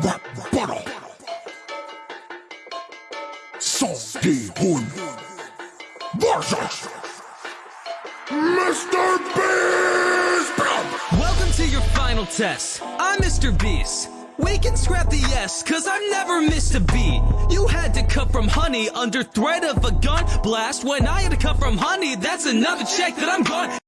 butter. Seong Gi-hun versus Mr. Beast. Welcome to your final test. I'm Mr. Beast. We can scrap the S, cause I've never missed a beat. You had to cut from honey under threat of a gun blast. When I had to cut from honey, that's another check that I'm gone.